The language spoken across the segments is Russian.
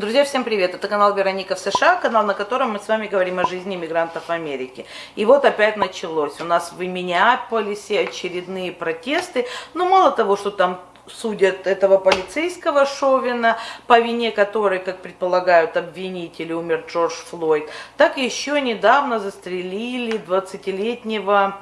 Друзья, всем привет! Это канал Вероника в США, канал, на котором мы с вами говорим о жизни мигрантов в Америке. И вот опять началось. У нас в Миннеаполисе очередные протесты. Но ну, мало того, что там судят этого полицейского Шовина, по вине которой, как предполагают обвинители, умер Джордж Флойд, так еще недавно застрелили 20-летнего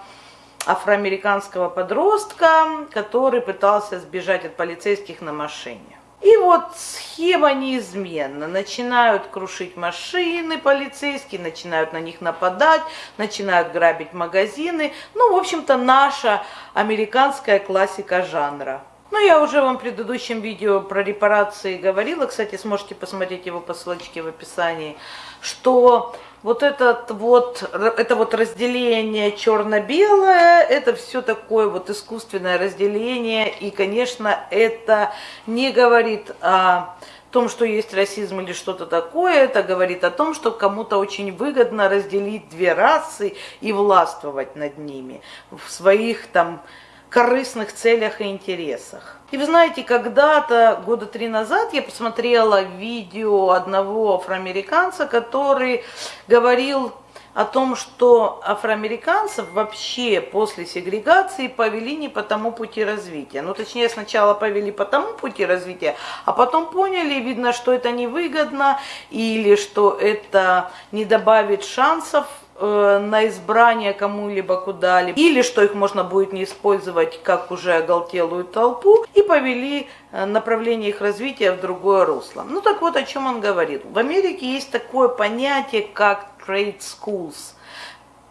афроамериканского подростка, который пытался сбежать от полицейских на машине. И вот схема неизменна. Начинают крушить машины полицейские, начинают на них нападать, начинают грабить магазины. Ну, в общем-то, наша американская классика жанра. Ну, я уже вам в предыдущем видео про репарации говорила, кстати, сможете посмотреть его по ссылочке в описании, что вот этот вот, это вот разделение черно-белое, это все такое вот искусственное разделение, и, конечно, это не говорит о том, что есть расизм или что-то такое, это говорит о том, что кому-то очень выгодно разделить две расы и властвовать над ними в своих там корыстных целях и интересах. И вы знаете, когда-то, года три назад, я посмотрела видео одного афроамериканца, который говорил о том, что афроамериканцев вообще после сегрегации повели не по тому пути развития. Ну, точнее, сначала повели по тому пути развития, а потом поняли, видно, что это невыгодно или что это не добавит шансов Э, на избрание кому-либо куда-либо, или что их можно будет не использовать как уже оголтелую толпу, и повели э, направление их развития в другое русло. Ну так вот, о чем он говорит. В Америке есть такое понятие, как trade schools.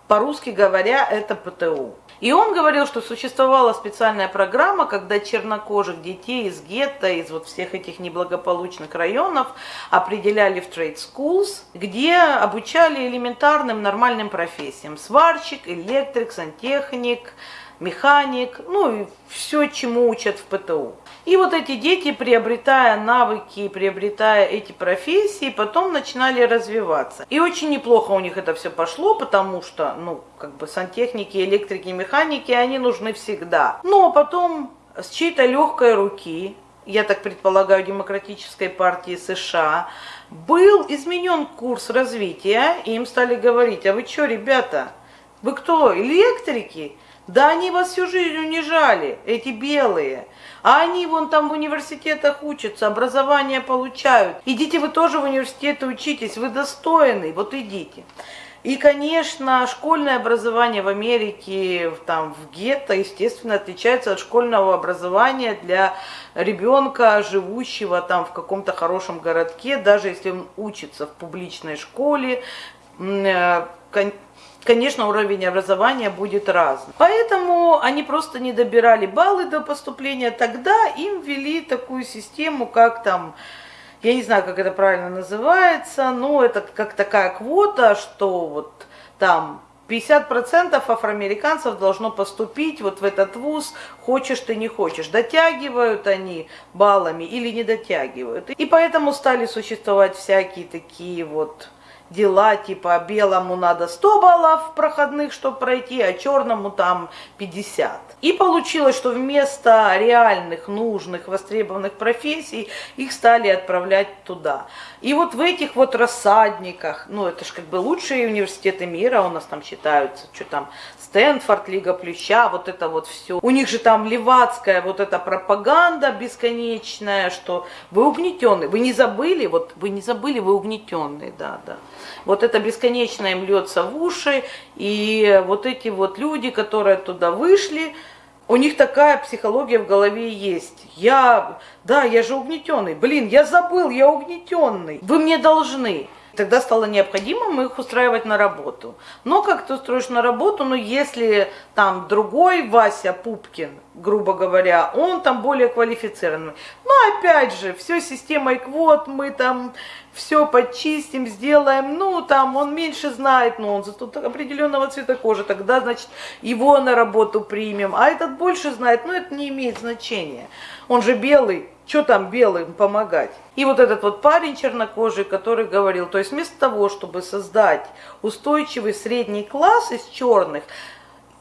По-русски говоря, это ПТУ. И он говорил, что существовала специальная программа, когда чернокожих детей из гетто, из вот всех этих неблагополучных районов определяли в trade schools, где обучали элементарным нормальным профессиям. Сварщик, электрик, сантехник, механик, ну и все, чему учат в ПТУ. И вот эти дети, приобретая навыки, приобретая эти профессии, потом начинали развиваться. И очень неплохо у них это все пошло, потому что, ну, как бы сантехники, электрики, механики, они нужны всегда. Но потом с чьей-то легкой руки, я так предполагаю, Демократической партии США, был изменен курс развития, и им стали говорить, а вы что, ребята, вы кто, электрики? Да они вас всю жизнь унижали, эти белые. А они вон там в университетах учатся, образование получают. Идите вы тоже в университеты учитесь, вы достойны, вот идите. И, конечно, школьное образование в Америке, там, в гетто, естественно, отличается от школьного образования для ребенка, живущего там в каком-то хорошем городке, даже если он учится в публичной школе, э, конечно, уровень образования будет разный. Поэтому они просто не добирали баллы до поступления. Тогда им ввели такую систему, как там, я не знаю, как это правильно называется, но это как такая квота, что вот там 50% афроамериканцев должно поступить вот в этот вуз, хочешь ты не хочешь. Дотягивают они баллами или не дотягивают. И поэтому стали существовать всякие такие вот дела, типа белому надо 100 баллов проходных, чтобы пройти, а черному там 50. И получилось, что вместо реальных, нужных, востребованных профессий их стали отправлять туда. И вот в этих вот рассадниках, ну это же как бы лучшие университеты мира у нас там считаются, что там Стэнфорд, Лига Плюща, вот это вот все. У них же там левацкая вот эта пропаганда бесконечная, что вы угнетенные, вы не забыли, вот вы не забыли, вы угнетенные, да, да. Вот это бесконечно им льется в уши, и вот эти вот люди, которые туда вышли, у них такая психология в голове есть. Я, да, я же угнетенный. Блин, я забыл, я угнетенный. Вы мне должны. Тогда стало необходимым их устраивать на работу. Но как ты устроишь на работу, ну если там другой Вася Пупкин, грубо говоря, он там более квалифицированный. Но опять же, все системой квот, мы там все почистим, сделаем, ну там он меньше знает, но он зато определенного цвета кожи, тогда значит его на работу примем. А этот больше знает, но это не имеет значения. Он же белый, что там белым помогать? И вот этот вот парень чернокожий, который говорил, то есть вместо того, чтобы создать устойчивый средний класс из черных,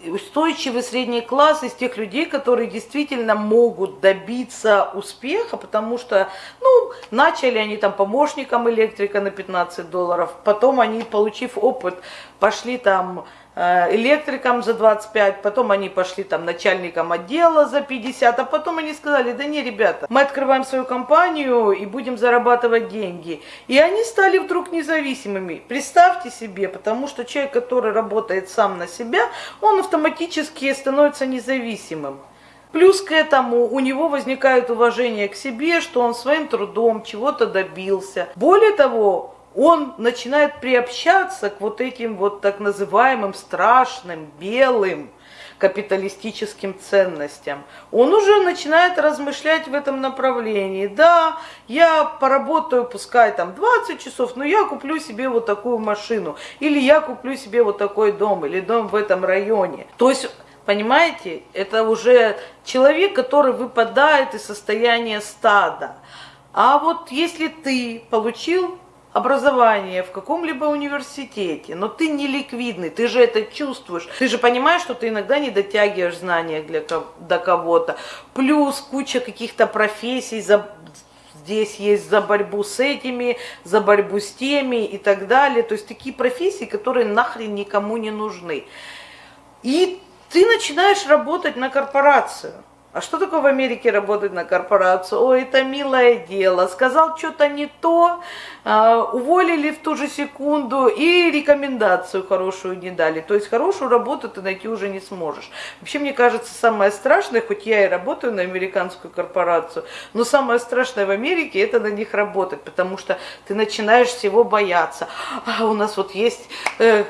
устойчивый средний класс из тех людей, которые действительно могут добиться успеха, потому что, ну, начали они там помощником электрика на 15 долларов, потом они, получив опыт, пошли там Э, электрикам за 25, потом они пошли там начальником отдела за 50, а потом они сказали, да не, ребята, мы открываем свою компанию и будем зарабатывать деньги. И они стали вдруг независимыми. Представьте себе, потому что человек, который работает сам на себя, он автоматически становится независимым. Плюс к этому у него возникает уважение к себе, что он своим трудом чего-то добился. Более того, он начинает приобщаться к вот этим вот так называемым страшным, белым, капиталистическим ценностям. Он уже начинает размышлять в этом направлении. Да, я поработаю, пускай там 20 часов, но я куплю себе вот такую машину. Или я куплю себе вот такой дом, или дом в этом районе. То есть Понимаете, это уже человек, который выпадает из состояния стада. А вот если ты получил образование в каком-либо университете, но ты не ликвидный, ты же это чувствуешь, ты же понимаешь, что ты иногда не дотягиваешь знания для, до кого-то, плюс куча каких-то профессий, за, здесь есть за борьбу с этими, за борьбу с теми и так далее, то есть такие профессии, которые нахрен никому не нужны. И ты начинаешь работать на корпорацию. А что такое в Америке работать на корпорацию? Ой, это милое дело. Сказал что-то не то, а, уволили в ту же секунду и рекомендацию хорошую не дали. То есть хорошую работу ты найти уже не сможешь. Вообще, мне кажется, самое страшное, хоть я и работаю на американскую корпорацию, но самое страшное в Америке это на них работать, потому что ты начинаешь всего бояться. А у нас вот есть э,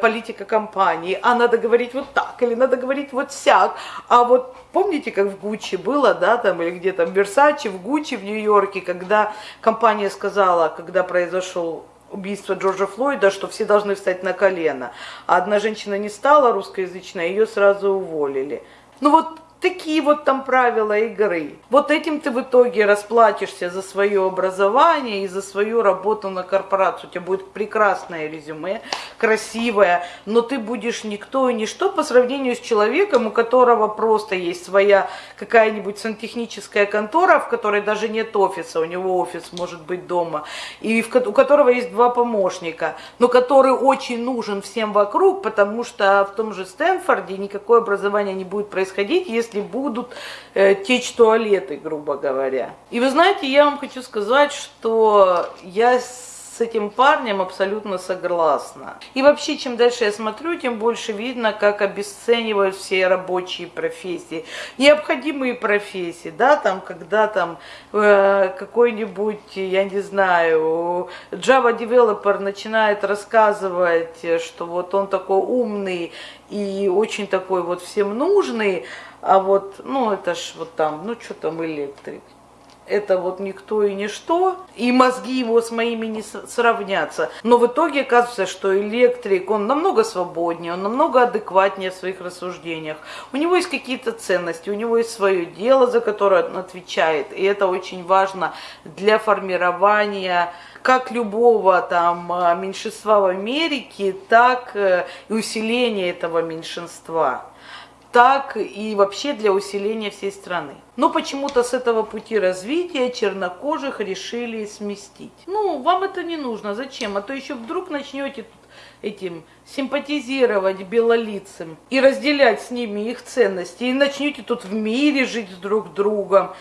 политика компании, а надо говорить вот так, или надо говорить вот сяк. А вот помните, как в Гуччи было, да, там, или где там, в Версаче, в Гуччи в Нью-Йорке, когда компания сказала, когда произошел убийство Джорджа Флойда, что все должны встать на колено. А одна женщина не стала русскоязычной, ее сразу уволили. Ну вот Такие вот там правила игры. Вот этим ты в итоге расплатишься за свое образование и за свою работу на корпорацию. У тебя будет прекрасное резюме, красивое, но ты будешь никто и ничто по сравнению с человеком, у которого просто есть своя какая-нибудь сантехническая контора, в которой даже нет офиса, у него офис может быть дома, и в, у которого есть два помощника, но который очень нужен всем вокруг, потому что в том же Стэнфорде никакое образование не будет происходить, если если будут э, течь туалеты, грубо говоря. И вы знаете, я вам хочу сказать, что я с этим парнем абсолютно согласна. И вообще, чем дальше я смотрю, тем больше видно, как обесценивают все рабочие профессии. Необходимые профессии, да, там, когда там э, какой-нибудь, я не знаю, Java девелопер начинает рассказывать, что вот он такой умный и очень такой вот всем нужный, а вот, ну это ж вот там, ну что там электрик. Это вот никто и ничто, и мозги его с моими не сравнятся. Но в итоге оказывается, что электрик, он намного свободнее, он намного адекватнее в своих рассуждениях. У него есть какие-то ценности, у него есть свое дело, за которое он отвечает. И это очень важно для формирования как любого там а, меньшинства в Америке, так э, и усиления этого меньшинства так и вообще для усиления всей страны. Но почему-то с этого пути развития чернокожих решили сместить. Ну, вам это не нужно, зачем? А то еще вдруг начнете этим симпатизировать белолицам и разделять с ними их ценности, и начнете тут в мире жить друг с другом.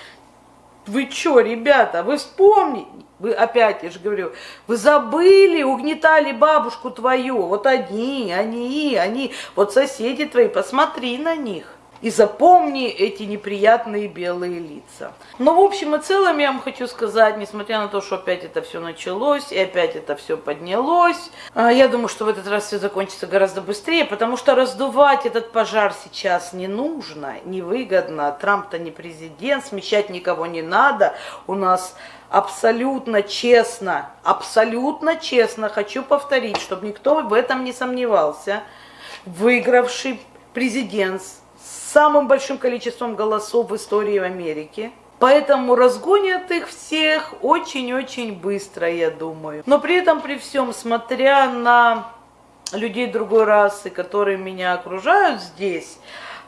Вы что, ребята, вы вспомните, вы опять, я же говорю, вы забыли, угнетали бабушку твою. Вот они, они, они, вот соседи твои, посмотри на них. И запомни эти неприятные белые лица. Но в общем и целом я вам хочу сказать, несмотря на то, что опять это все началось, и опять это все поднялось, а, я думаю, что в этот раз все закончится гораздо быстрее, потому что раздувать этот пожар сейчас не нужно, невыгодно. Трамп-то не президент, смещать никого не надо. У нас абсолютно честно, абсолютно честно, хочу повторить, чтобы никто в этом не сомневался, выигравший президент с самым большим количеством голосов в истории Америки. Поэтому разгонят их всех очень-очень быстро, я думаю. Но при этом, при всем, смотря на людей другой расы, которые меня окружают здесь,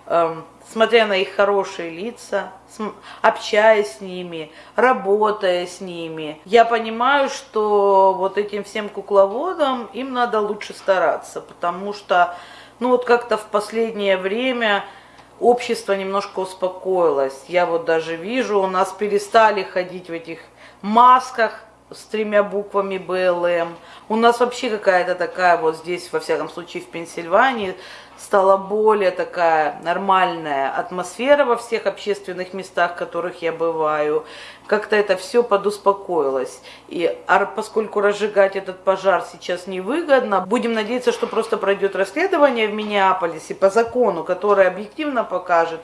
эм, смотря на их хорошие лица, общаясь с ними, работая с ними, я понимаю, что вот этим всем кукловодам им надо лучше стараться, потому что, ну вот как-то в последнее время общество немножко успокоилось. Я вот даже вижу, у нас перестали ходить в этих масках, с тремя буквами БЛМ. У нас вообще какая-то такая вот здесь, во всяком случае в Пенсильвании, стала более такая нормальная атмосфера во всех общественных местах, в которых я бываю. Как-то это все подуспокоилось. И поскольку разжигать этот пожар сейчас невыгодно, будем надеяться, что просто пройдет расследование в Миннеаполисе по закону, которое объективно покажет,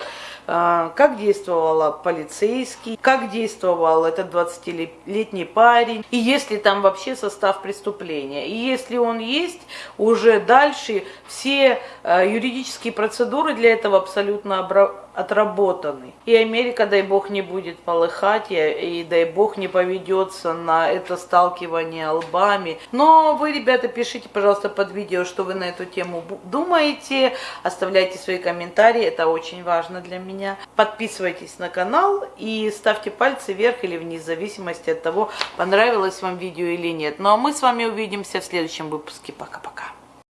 а, как действовала полицейский, как действовал этот 20-летний парень, и есть ли там вообще состав преступления. И если он есть, уже дальше все а, юридические процедуры для этого абсолютно отработаны. И Америка, дай бог, не будет полыхать, и, дай бог не поведется на это сталкивание лбами. Но вы, ребята, пишите, пожалуйста, под видео, что вы на эту тему думаете, оставляйте свои комментарии, это очень важно для меня. Подписывайтесь на канал и ставьте пальцы вверх или вниз, в зависимости от того, понравилось вам видео или нет. Ну а мы с вами увидимся в следующем выпуске. Пока-пока.